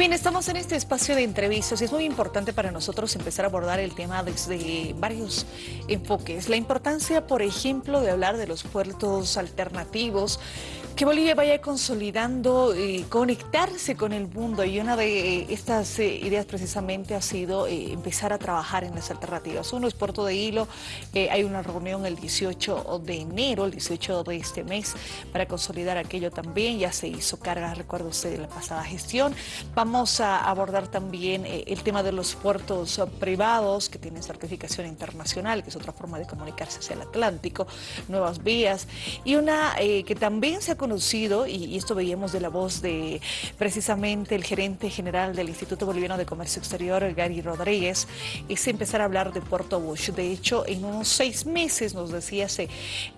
bien, estamos en este espacio de entrevistas y es muy importante para nosotros empezar a abordar el tema desde varios enfoques. La importancia, por ejemplo, de hablar de los puertos alternativos, que Bolivia vaya consolidando y conectarse con el mundo y una de estas eh, ideas precisamente ha sido eh, empezar a trabajar en las alternativas. Uno es Puerto de Hilo, eh, hay una reunión el 18 de enero, el 18 de este mes, para consolidar aquello también, ya se hizo carga, recuerdo usted, de la pasada gestión. Vamos a abordar también el tema de los puertos privados que tienen certificación internacional, que es otra forma de comunicarse hacia el Atlántico, nuevas vías, y una que también se ha conocido, y, esto veíamos de la voz de precisamente el gerente general del Instituto Boliviano de Comercio Exterior, Gary Rodríguez, es empezar a hablar de Puerto Bush. De hecho, en unos seis meses, nos decía, se,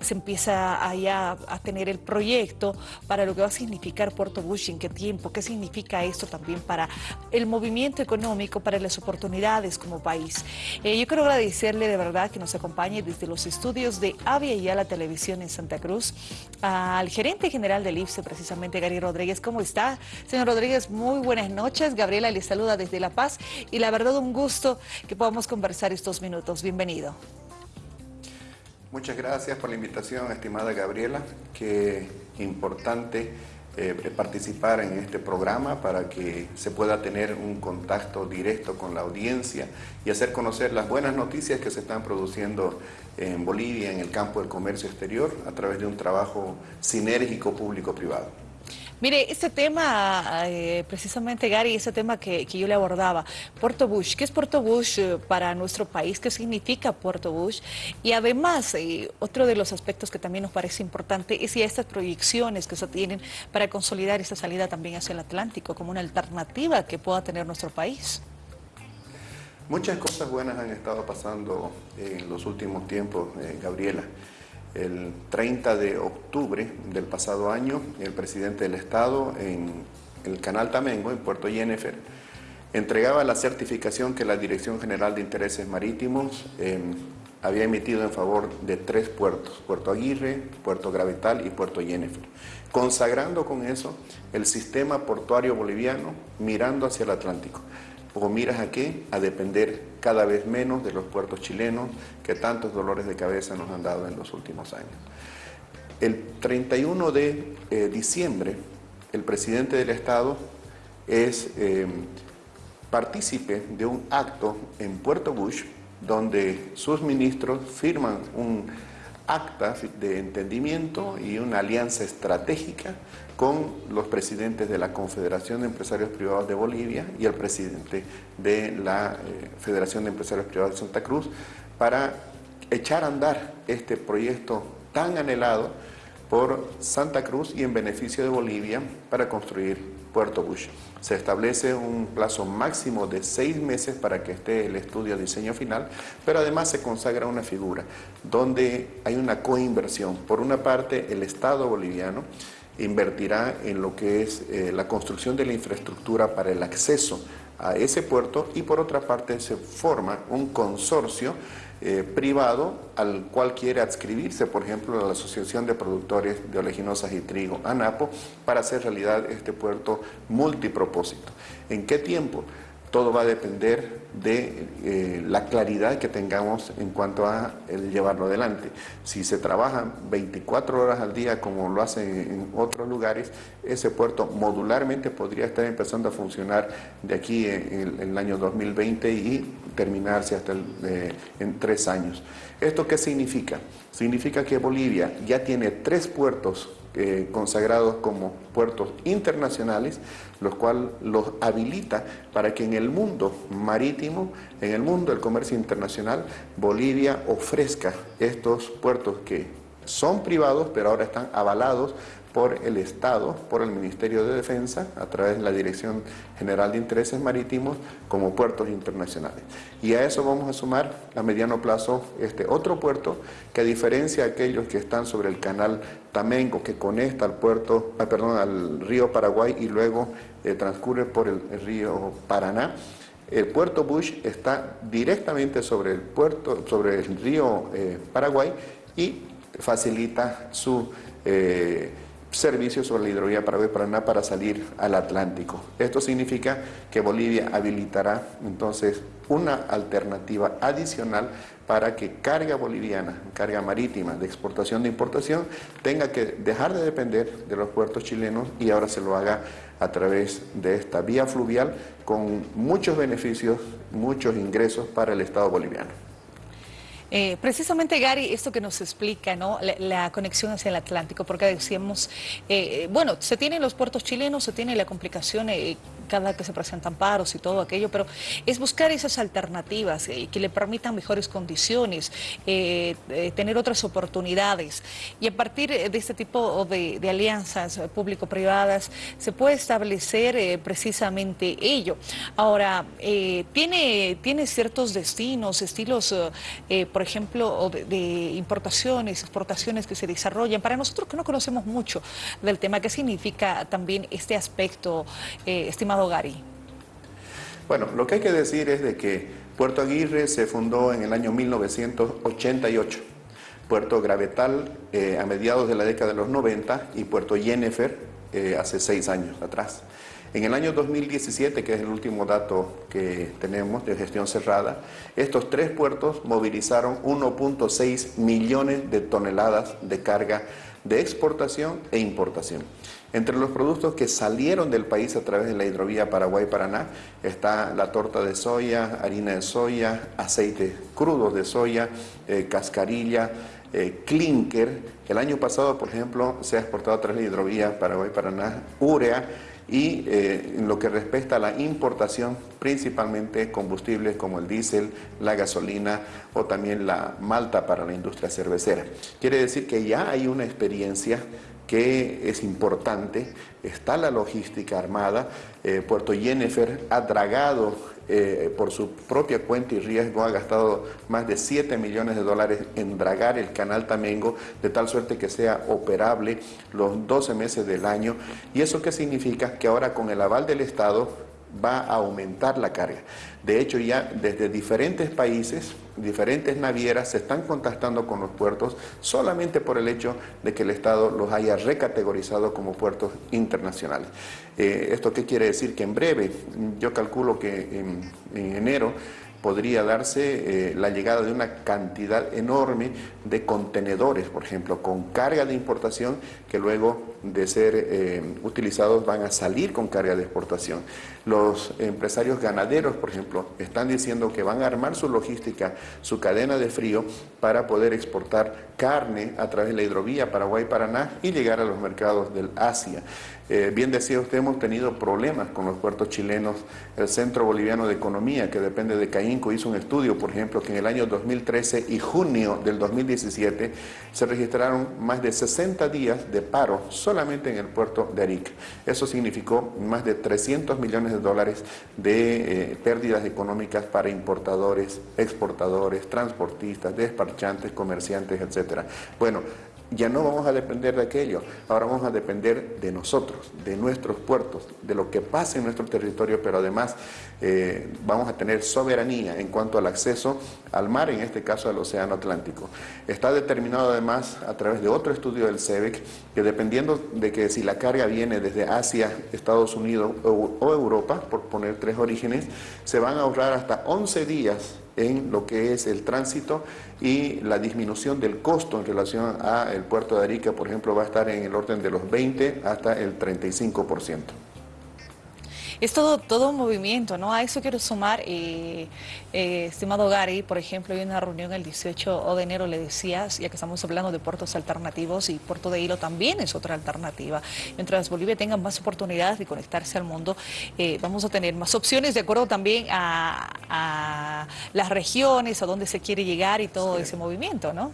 se empieza allá a tener el proyecto para lo que va a significar Puerto Bush, en qué tiempo, qué significa esto también para el movimiento económico, para las oportunidades como país. Eh, yo quiero agradecerle de verdad que nos acompañe desde los estudios de Avia y a la televisión en Santa Cruz al gerente general del IFSE, precisamente Gary Rodríguez. ¿Cómo está? Señor Rodríguez, muy buenas noches. Gabriela le saluda desde La Paz y la verdad un gusto que podamos conversar estos minutos. Bienvenido. Muchas gracias por la invitación, estimada Gabriela. Qué importante eh, participar en este programa para que se pueda tener un contacto directo con la audiencia y hacer conocer las buenas noticias que se están produciendo en Bolivia en el campo del comercio exterior a través de un trabajo sinérgico público-privado. Mire, este tema, eh, precisamente Gary, ese tema que, yo le abordaba, Puerto Bush, ¿qué es Puerto Bush eh, para nuestro país? ¿Qué significa Puerto Bush? Y además, eh, otro de los aspectos que también nos parece importante es ya estas proyecciones que se tienen para consolidar esta salida también hacia el Atlántico como una alternativa que pueda tener nuestro país. Muchas cosas buenas han estado pasando en los últimos tiempos, Gabriela. El 30 de octubre del pasado año, el presidente del Estado en el canal Tamengo, en Puerto Yennefer, entregaba la certificación que la Dirección General de Intereses Marítimos em, había emitido en favor de tres puertos, Puerto Aguirre, Puerto Gravetal y Puerto Yennefer, consagrando con eso el sistema portuario boliviano mirando hacia el Atlántico o miras a qué? A depender cada vez menos de los puertos chilenos que tantos dolores de cabeza nos han dado en los últimos años. El 31 de eh, diciembre, el presidente del Estado es eh, partícipe de un acto en Puerto Bush donde sus ministros firman un acta de entendimiento y una alianza estratégica con los presidentes de la Confederación de Empresarios Privados de Bolivia y el presidente de la eh, Federación de Empresarios Privados de Santa Cruz para echar a andar este proyecto tan anhelado por Santa Cruz y en beneficio de Bolivia para construir Puerto Bush. Se establece un plazo máximo de seis meses para que esté el estudio de diseño final, pero además se consagra una figura donde hay una coinversión. Por una parte, el Estado boliviano invertirá en lo que es eh, la construcción de la infraestructura para el acceso a ese puerto y por otra parte se forma un consorcio eh, privado al cual quiere adscribirse, por ejemplo, la Asociación de Productores de Oleaginosas y Trigo, ANAPO, para hacer realidad este puerto multipropósito. ¿En qué tiempo? Todo va a depender de eh, la claridad que tengamos en cuanto a el llevarlo adelante. Si se trabaja 24 horas al día como lo hacen en otros lugares, ese puerto modularmente podría estar empezando a funcionar de aquí en, el año 2020 y terminarse hasta eh, en tres años. ¿Esto qué significa? Significa que Bolivia ya tiene tres puertos eh, consagrados como puertos internacionales, los cuales los habilita para que en el mundo marítimo, en el mundo del comercio internacional, Bolivia ofrezca estos puertos que son privados, pero ahora están avalados por el Estado, por el Ministerio de Defensa, a través de la Dirección General de Intereses Marítimos, como puertos internacionales. Y a eso vamos a sumar a mediano plazo este otro puerto, que a diferencia de aquellos que están sobre el canal Tamengo, que conecta al puerto, ah, perdón, al río Paraguay y luego eh, transcurre por el, río Paraná, el puerto Bush está directamente sobre el puerto, sobre el río eh, Paraguay y facilita su eh, servicios sobre la hidrovía Paraguay-Paraná para salir al Atlántico. Esto significa que Bolivia habilitará entonces una alternativa adicional para que carga boliviana, carga marítima de exportación de importación, tenga que dejar de depender de los puertos chilenos y ahora se lo haga a través de esta vía fluvial con muchos beneficios, muchos ingresos para el Estado boliviano. Eh, precisamente, Gary, esto que nos explica, ¿no? La, conexión hacia el Atlántico, porque decíamos, eh, bueno, se tienen los puertos chilenos, se tiene la complicación eh, cada que se presentan paros y todo aquello, pero es buscar esas alternativas que le permitan mejores condiciones, tener otras oportunidades. Y a partir de este tipo de, alianzas público-privadas se puede establecer precisamente ello. Ahora, tiene, tiene ciertos destinos, estilos, por ejemplo, de, importaciones, exportaciones que se desarrollan. Para nosotros que no conocemos mucho del tema, ¿qué significa también este aspecto, eh, estimado Bueno, lo que hay que decir es de que Puerto Aguirre se fundó en el año 1988. Puerto Gravetal eh, a mediados de la década de los 90 y Puerto Jennifer eh, hace seis años atrás. En el año 2017, que es el último dato que tenemos de gestión cerrada, estos tres puertos movilizaron 1.6 millones de toneladas de carga de exportación e importación. Entre los productos que salieron del país a través de la hidrovía Paraguay-Paraná está la torta de soya, harina de soya, aceite crudos de soya, eh, cascarilla, eh, clinker. El año pasado, por ejemplo, se ha exportado a través de la hidrovía Paraguay-Paraná urea, y eh, en lo que respecta a la importación, principalmente combustibles como el diésel, la gasolina o también la malta para la industria cervecera. Quiere decir que ya hay una experiencia que es importante, está la logística armada, eh, Puerto Jennifer ha dragado eh, por su propia cuenta y riesgo, ha gastado más de 7 millones de dólares en dragar el canal Tamengo, de tal suerte que sea operable los 12 meses del año. ¿Y eso qué significa? Que ahora con el aval del Estado va a aumentar la carga. De hecho, ya desde diferentes países, diferentes navieras se están contactando con los puertos solamente por el hecho de que el Estado los haya recategorizado como puertos internacionales. Eh, ¿Esto qué quiere decir? Que en breve, yo calculo que en enero, podría darse eh, la llegada de una cantidad enorme de contenedores, por ejemplo, con carga de importación que luego de ser eh, utilizados van a salir con carga de exportación. Los empresarios ganaderos, por ejemplo, están diciendo que van a armar su logística, su cadena de frío para poder exportar carne a través de la hidrovía Paraguay-Paraná y llegar a los mercados del Asia. Eh, bien decía usted, hemos tenido problemas con los puertos chilenos. El Centro Boliviano de Economía, que depende de CAINCO, hizo un estudio, por ejemplo, que en el año 2013 y junio del 2017 se registraron más de 60 días de paro solamente en el puerto de Arica. Eso significó más de 300 millones de dólares de eh, pérdidas económicas para importadores, exportadores, transportistas, despachantes, comerciantes, etc. Bueno, ya no vamos a depender de aquello, ahora vamos a depender de nosotros, de nuestros puertos, de lo que pasa en nuestro territorio, pero además eh, vamos a tener soberanía en cuanto al acceso al mar, en este caso al Océano Atlántico. Está determinado además a través de otro estudio del CEBEC que dependiendo de que si la carga viene desde Asia, Estados Unidos o, o Europa, por poner tres orígenes, se van a ahorrar hasta 11 días en lo que es el tránsito y la disminución del costo en relación al puerto de Arica, por ejemplo, va a estar en el orden de los 20 hasta el 35% es todo, todo un movimiento, ¿no? A eso quiero sumar, eh, eh, estimado Gary, por ejemplo, en una reunión el 18 de enero le decías, ya que estamos hablando de puertos alternativos y Puerto de Hilo también es otra alternativa. Mientras Bolivia tenga más oportunidades de conectarse al mundo, eh, vamos a tener más opciones de acuerdo también a, las regiones, a dónde se quiere llegar y todo ese movimiento, ¿no?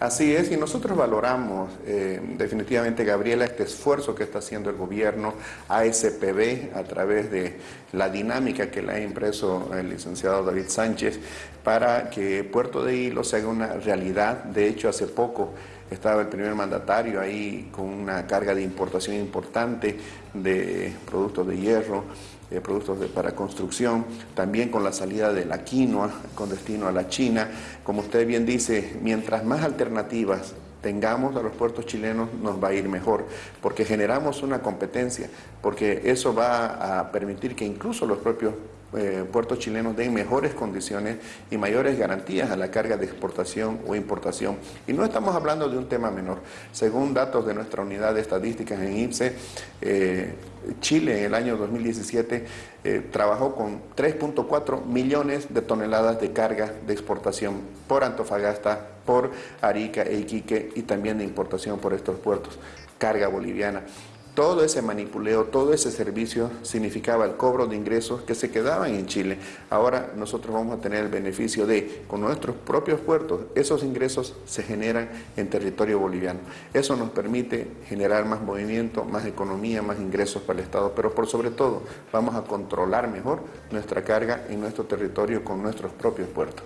Así es, y nosotros valoramos eh, definitivamente, Gabriela, este esfuerzo que está haciendo el gobierno, ASPB, a través de la dinámica que le ha impreso el licenciado David Sánchez, para que Puerto de Hilo se haga una realidad. De hecho, hace poco estaba el primer mandatario ahí con una carga de importación importante de productos de hierro eh, productos para construcción, también con la salida de la quinoa con destino a la China. Como usted bien dice, mientras más alternativas tengamos a los puertos chilenos, nos va a ir mejor, porque generamos una competencia, porque eso va a permitir que incluso los propios eh, puertos chilenos den mejores condiciones y mayores garantías a la carga de exportación o importación. Y no estamos hablando de un tema menor. Según datos de nuestra unidad de estadísticas en IPSE, eh, Chile en el año 2017 eh, trabajó con 3.4 millones de toneladas de carga de exportación por Antofagasta, por Arica e Iquique y también de importación por estos puertos, carga boliviana. Todo ese manipuleo, todo ese servicio significaba el cobro de ingresos que se quedaban en Chile. Ahora nosotros vamos a tener el beneficio de, con nuestros propios puertos, esos ingresos se generan en territorio boliviano. Eso nos permite generar más movimiento, más economía, más ingresos para el Estado, pero por sobre todo vamos a controlar mejor nuestra carga en nuestro territorio con nuestros propios puertos.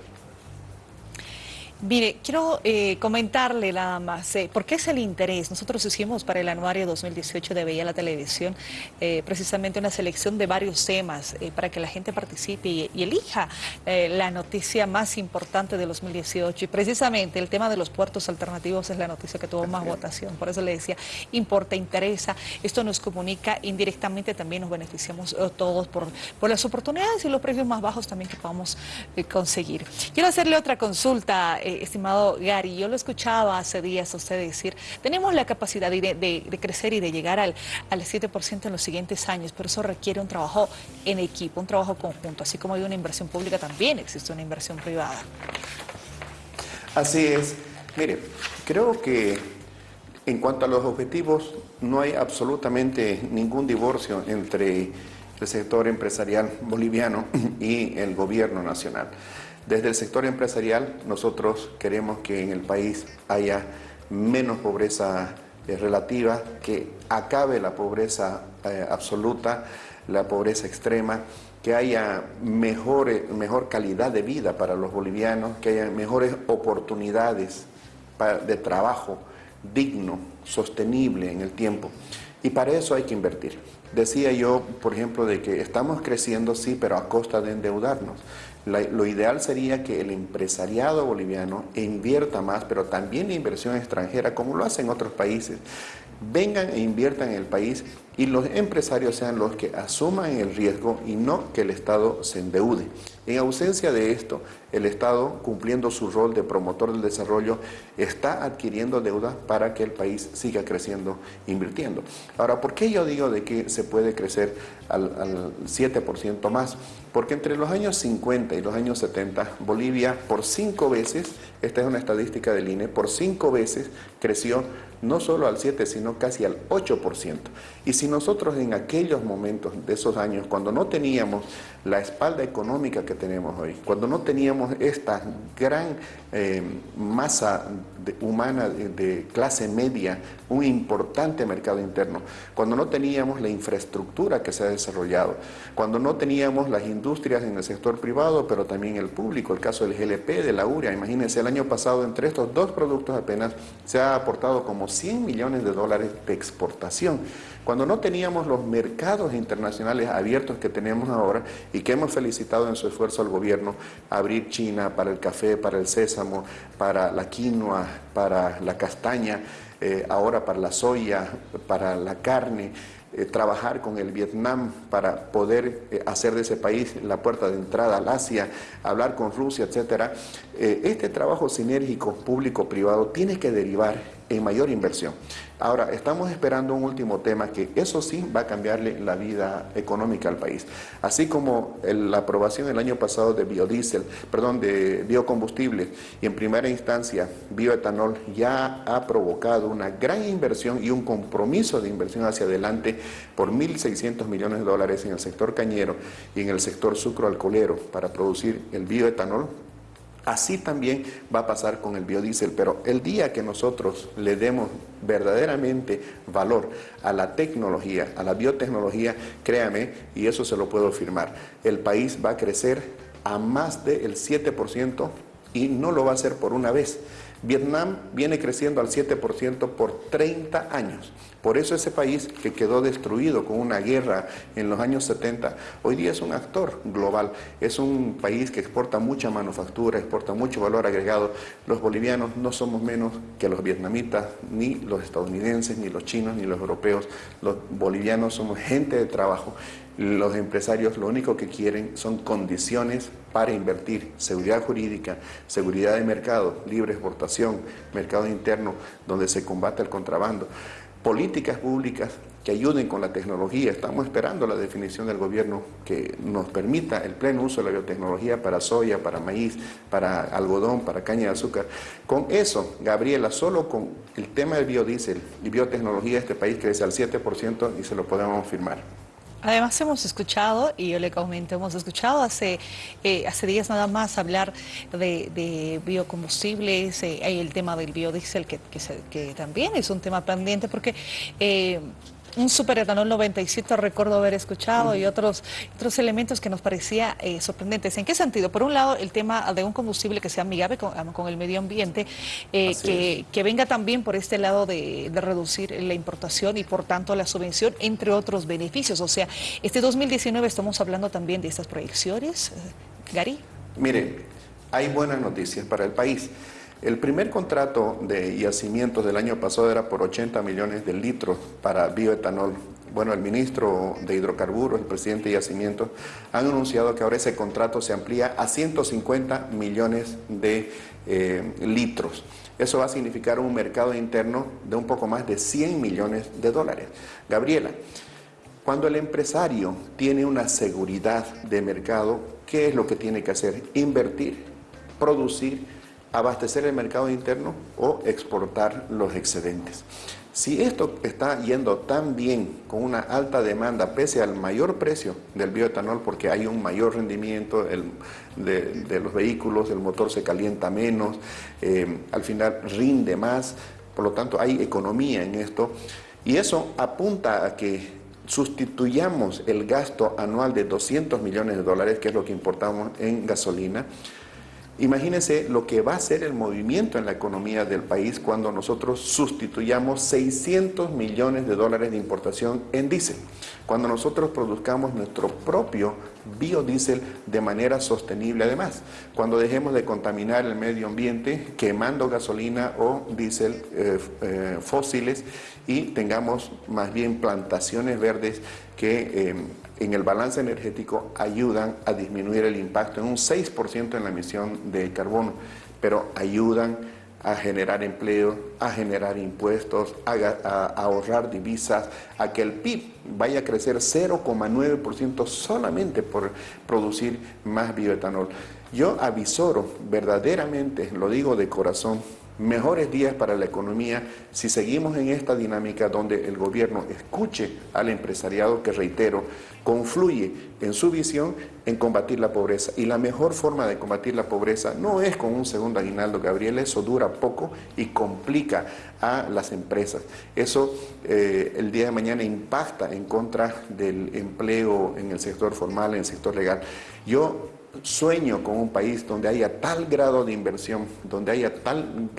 Mire, quiero eh, comentarle nada más, eh, ¿por qué es el interés? Nosotros hicimos para el anuario 2018 de Veía la Televisión eh, precisamente una selección de varios temas para que la gente participe y, elija la noticia más importante de 2018. Y precisamente el tema de los puertos alternativos es la noticia que tuvo más votación. Por eso le decía, importa, interesa. Esto nos comunica indirectamente, también nos beneficiamos todos por, por las oportunidades y los precios más bajos también que podamos conseguir. Quiero hacerle otra consulta. Eh, estimado Gary, yo lo escuchaba hace días a usted decir, tenemos la capacidad de, crecer y de llegar al, al 7% en los siguientes años, pero eso requiere un trabajo en equipo, un trabajo conjunto, así como hay una inversión pública, también existe una inversión privada. Así es. Mire, creo que en cuanto a los objetivos, no hay absolutamente ningún divorcio entre el sector empresarial boliviano y el gobierno nacional. Desde el sector empresarial nosotros queremos que en el país haya menos pobreza eh, relativa, que acabe la pobreza eh, absoluta, la pobreza extrema, que haya mejor, mejor calidad de vida para los bolivianos, que haya mejores oportunidades de trabajo digno, sostenible en el tiempo. Y para eso hay que invertir. Decía yo, por ejemplo, de que estamos creciendo, sí, pero a costa de endeudarnos lo ideal sería que el empresariado boliviano invierta más, pero también la inversión extranjera, como lo hacen otros países, vengan e inviertan en el país y los empresarios sean los que asuman el riesgo y no que el Estado se endeude. En ausencia de esto, el Estado, cumpliendo su rol de promotor del desarrollo, está adquiriendo deuda para que el país siga creciendo, invirtiendo. Ahora, ¿por qué yo digo de que se puede crecer al, al 7% más? Porque entre los años 50 y los años 70, Bolivia por cinco veces, esta es una estadística del INE, por cinco veces creció no solo al 7, sino casi al 8%. Y si nosotros en aquellos momentos de esos años, cuando no teníamos la espalda económica que tenemos hoy, cuando no teníamos esta gran eh, masa humana de, clase media, un importante mercado interno, cuando no teníamos la infraestructura que se ha desarrollado, cuando no teníamos las industrias en el sector privado, pero también el público, el caso del GLP, de la URIA, imagínense, el año pasado entre estos dos productos apenas se ha aportado como 100 millones de dólares de exportación. Cuando no teníamos los mercados internacionales abiertos que tenemos ahora y que hemos felicitado en su esfuerzo al gobierno, abrir China para el café, para el sésamo, para la quinoa, para la castaña, eh, ahora para la soya, para la carne, eh, trabajar con el Vietnam para poder eh, hacer de ese país la puerta de entrada al Asia, hablar con Rusia, etcétera. este trabajo sinérgico público-privado tiene que derivar en mayor inversión. Ahora, estamos esperando un último tema que eso sí va a cambiarle la vida económica al país. Así como la aprobación el año pasado de biodiesel, perdón, de biocombustible y en primera instancia bioetanol ya ha provocado una gran inversión y un compromiso de inversión hacia adelante por 1.600 millones de dólares en el sector cañero y en el sector sucroalcoholero para producir el bioetanol Así también va a pasar con el biodiesel, pero el día que nosotros le demos verdaderamente valor a la tecnología, a la biotecnología, créame, y eso se lo puedo afirmar, el país va a crecer a más del 7% y no lo va a hacer por una vez. Vietnam viene creciendo al 7% por 30 años. Por eso ese país que quedó destruido con una guerra en los años 70, hoy día es un actor global, es un país que exporta mucha manufactura, exporta mucho valor agregado. Los bolivianos no somos menos que los vietnamitas, ni los estadounidenses, ni los chinos, ni los europeos. Los bolivianos somos gente de trabajo. Los empresarios lo único que quieren son condiciones para invertir, seguridad jurídica, seguridad de mercado, libre exportación, mercado interno, donde se combate el contrabando políticas públicas que ayuden con la tecnología. Estamos esperando la definición del gobierno que nos permita el pleno uso de la biotecnología para soya, para maíz, para algodón, para caña de azúcar. Con eso, Gabriela, solo con el tema del biodiesel y biotecnología, este país crece al 7% y se lo podemos firmar. Además hemos escuchado, y yo le comento, hemos escuchado hace, eh, hace días nada más hablar de, biocombustibles, eh, hay el tema del biodiesel que, que, también es un tema pendiente porque... Eh, un superetanol 97 recuerdo haber escuchado y otros, otros elementos que nos parecía eh, sorprendentes. ¿En qué sentido? Por un lado, el tema de un combustible que sea amigable con, el medio ambiente, eh, que, venga también por este lado de, reducir la importación y por tanto la subvención, entre otros beneficios. O sea, este 2019 estamos hablando también de estas proyecciones. Gary. Mire, hay buenas noticias para el país. El primer contrato de yacimientos del año pasado era por 80 millones de litros para bioetanol. Bueno, el ministro de Hidrocarburos, el presidente de Yacimientos, han anunciado que ahora ese contrato se amplía a 150 millones de eh, litros. Eso va a significar un mercado interno de un poco más de 100 millones de dólares. Gabriela, cuando el empresario tiene una seguridad de mercado, ¿qué es lo que tiene que hacer? Invertir, producir abastecer el mercado interno o exportar los excedentes. Si esto está yendo tan bien con una alta demanda, pese al mayor precio del bioetanol, porque hay un mayor rendimiento de, los vehículos, el motor se calienta menos, eh, al final rinde más, por lo tanto hay economía en esto, y eso apunta a que sustituyamos el gasto anual de 200 millones de dólares, que es lo que importamos en gasolina, Imagínense lo que va a ser el movimiento en la economía del país cuando nosotros sustituyamos 600 millones de dólares de importación en diésel, cuando nosotros produzcamos nuestro propio biodiesel de manera sostenible además, cuando dejemos de contaminar el medio ambiente quemando gasolina o diésel eh, eh, fósiles y tengamos más bien plantaciones verdes que eh, en el balance energético ayudan a disminuir el impacto en un 6% en la emisión de carbono, pero ayudan a generar empleo, a generar impuestos, a, ahorrar divisas, a que el PIB vaya a crecer 0,9% solamente por producir más bioetanol. Yo avisoro verdaderamente, lo digo de corazón, mejores días para la economía si seguimos en esta dinámica donde el gobierno escuche al empresariado que, reitero, confluye en su visión en combatir la pobreza. Y la mejor forma de combatir la pobreza no es con un segundo aguinaldo, Gabriel, eso dura poco y complica a las empresas. Eso eh, el día de mañana impacta en contra del empleo en el sector formal, en el sector legal. Yo sueño con un país donde haya tal grado de inversión, donde haya tal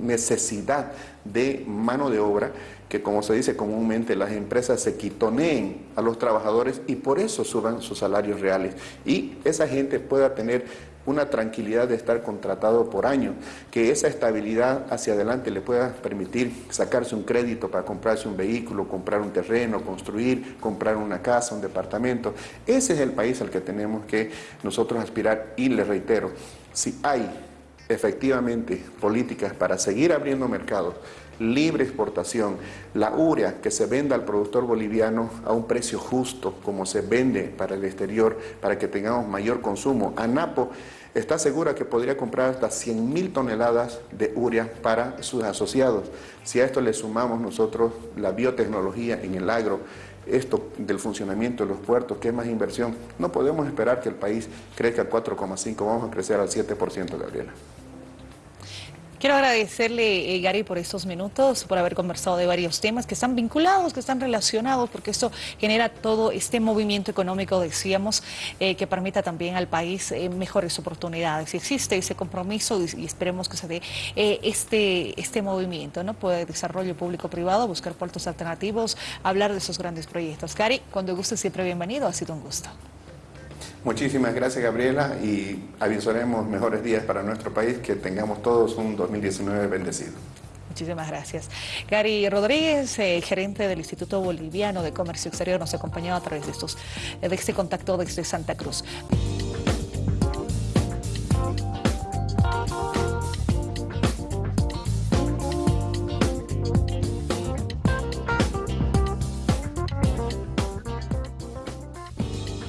necesidad de mano de obra, que como se dice comúnmente, las empresas se quitoneen a los trabajadores y por eso suban sus salarios reales. Y esa gente pueda tener una tranquilidad de estar contratado por año, que esa estabilidad hacia adelante le pueda permitir sacarse un crédito para comprarse un vehículo, comprar un terreno, construir, comprar una casa, un departamento. Ese es el país al que tenemos que nosotros aspirar y le reitero, si hay efectivamente políticas para seguir abriendo mercados, libre exportación, la urea que se venda al productor boliviano a un precio justo como se vende para el exterior, para que tengamos mayor consumo. ANAPO está segura que podría comprar hasta 100 mil toneladas de urea para sus asociados. Si a esto le sumamos nosotros la biotecnología en el agro, esto del funcionamiento de los puertos, que es más inversión, no podemos esperar que el país crezca al 4,5, vamos a crecer al 7%, Gabriela. Quiero agradecerle, eh, Gary, por estos minutos, por haber conversado de varios temas que están vinculados, que están relacionados, porque esto genera todo este movimiento económico, decíamos, eh, que permita también al país eh, mejores oportunidades. Existe ese compromiso y, esperemos que se dé este, este movimiento, ¿no? Puede desarrollo público-privado, buscar puertos alternativos, hablar de esos grandes proyectos. Gary, cuando guste, siempre bienvenido, ha sido un gusto. Muchísimas gracias Gabriela y avisaremos mejores días para nuestro país, que tengamos todos un 2019 bendecido. Muchísimas gracias. Gary Rodríguez, eh, gerente del Instituto Boliviano de Comercio Exterior, nos acompañó a través de, estos, de este contacto desde Santa Cruz.